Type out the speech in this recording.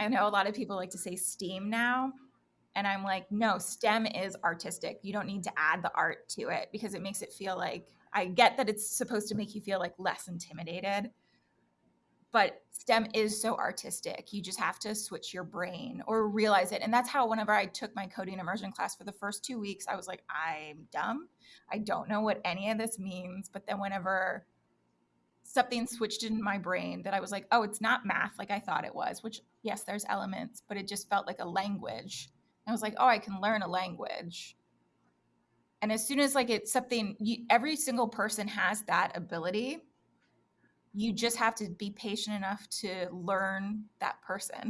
I know a lot of people like to say STEAM now. And I'm like, no, STEM is artistic. You don't need to add the art to it because it makes it feel like I get that it's supposed to make you feel like less intimidated. But STEM is so artistic. You just have to switch your brain or realize it. And that's how, whenever I took my coding immersion class for the first two weeks, I was like, I'm dumb. I don't know what any of this means. But then, whenever something switched in my brain that I was like, oh, it's not math like I thought it was, which, yes, there's elements, but it just felt like a language. I was like, oh, I can learn a language. And as soon as like it's something, you, every single person has that ability. You just have to be patient enough to learn that person.